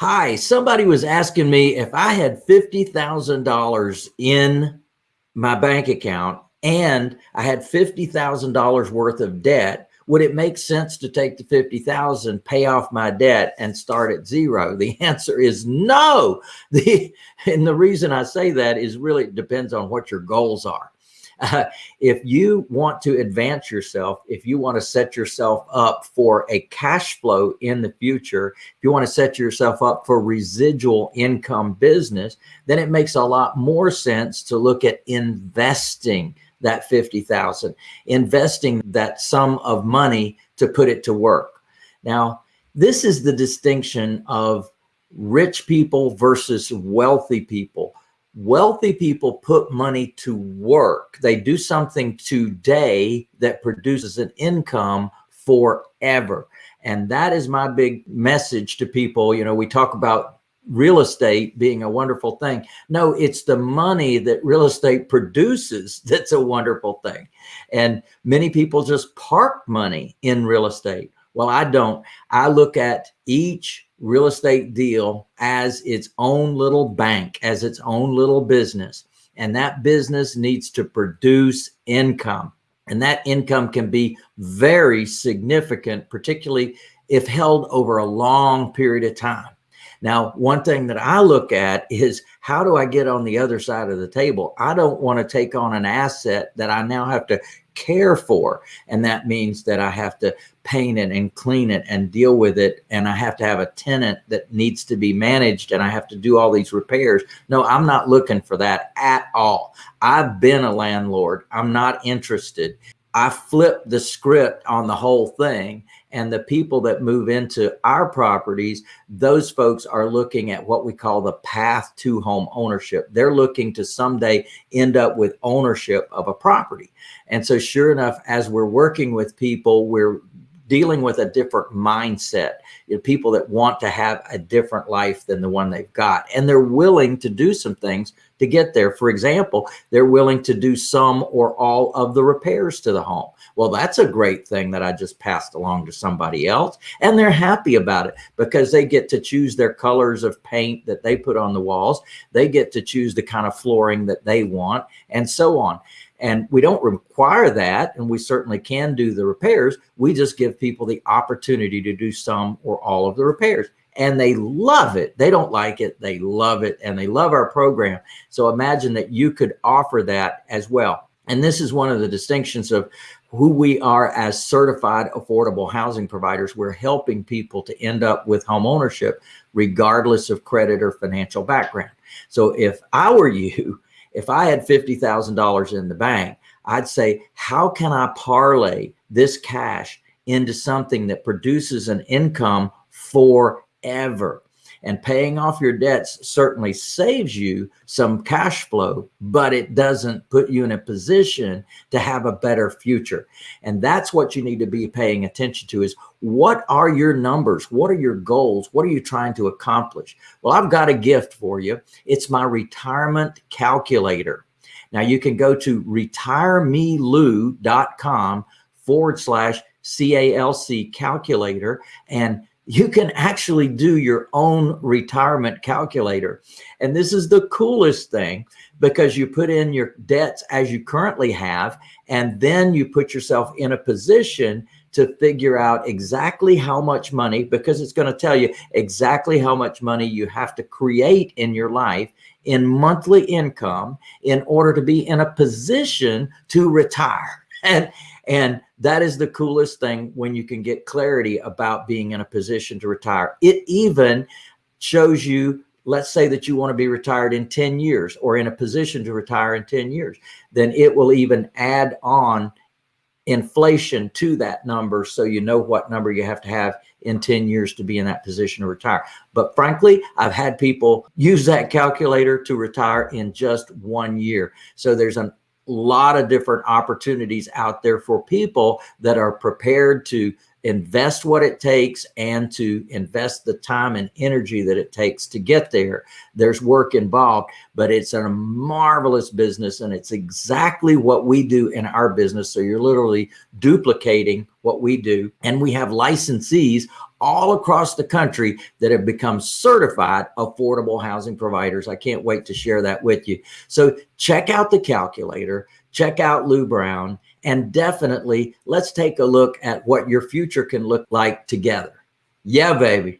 Hi, somebody was asking me if I had $50,000 in my bank account and I had $50,000 worth of debt, would it make sense to take the 50,000, pay off my debt and start at zero? The answer is no. The, and the reason I say that is really it depends on what your goals are. If you want to advance yourself, if you want to set yourself up for a cash flow in the future, if you want to set yourself up for residual income business, then it makes a lot more sense to look at investing that 50,000, investing that sum of money to put it to work. Now, this is the distinction of rich people versus wealthy people wealthy people put money to work. They do something today that produces an income forever. And that is my big message to people. You know, we talk about real estate being a wonderful thing. No, it's the money that real estate produces that's a wonderful thing. And many people just park money in real estate. Well, I don't. I look at each real estate deal as its own little bank, as its own little business. And that business needs to produce income. And that income can be very significant, particularly if held over a long period of time. Now, one thing that I look at is how do I get on the other side of the table? I don't want to take on an asset that I now have to care for. And that means that I have to paint it and clean it and deal with it. And I have to have a tenant that needs to be managed and I have to do all these repairs. No, I'm not looking for that at all. I've been a landlord. I'm not interested. I flip the script on the whole thing and the people that move into our properties, those folks are looking at what we call the path to home ownership. They're looking to someday end up with ownership of a property. And so sure enough, as we're working with people, we're dealing with a different mindset, you know, people that want to have a different life than the one they've got. And they're willing to do some things to get there. For example, they're willing to do some or all of the repairs to the home. Well, that's a great thing that I just passed along to somebody else. And they're happy about it because they get to choose their colors of paint that they put on the walls. They get to choose the kind of flooring that they want and so on. And we don't require that. And we certainly can do the repairs. We just give people the opportunity to do some or all of the repairs and they love it. They don't like it. They love it and they love our program. So imagine that you could offer that as well. And this is one of the distinctions of who we are as certified affordable housing providers. We're helping people to end up with home ownership regardless of credit or financial background. So if I were you, if I had $50,000 in the bank, I'd say, how can I parlay this cash into something that produces an income forever? And paying off your debts certainly saves you some cash flow, but it doesn't put you in a position to have a better future. And that's what you need to be paying attention to is what are your numbers? What are your goals? What are you trying to accomplish? Well, I've got a gift for you. It's my retirement calculator. Now you can go to retiremelu.com forward slash CALC calculator and you can actually do your own retirement calculator. And this is the coolest thing because you put in your debts as you currently have, and then you put yourself in a position to figure out exactly how much money, because it's going to tell you exactly how much money you have to create in your life in monthly income in order to be in a position to retire. And and that is the coolest thing when you can get clarity about being in a position to retire. It even shows you, let's say that you want to be retired in 10 years or in a position to retire in 10 years, then it will even add on inflation to that number so you know what number you have to have in 10 years to be in that position to retire. But frankly, I've had people use that calculator to retire in just one year. So there's an lot of different opportunities out there for people that are prepared to invest what it takes and to invest the time and energy that it takes to get there. There's work involved, but it's a marvelous business and it's exactly what we do in our business. So you're literally duplicating what we do. And we have licensees all across the country that have become certified affordable housing providers. I can't wait to share that with you. So check out the calculator, check out Lou Brown, and definitely let's take a look at what your future can look like together. Yeah, baby.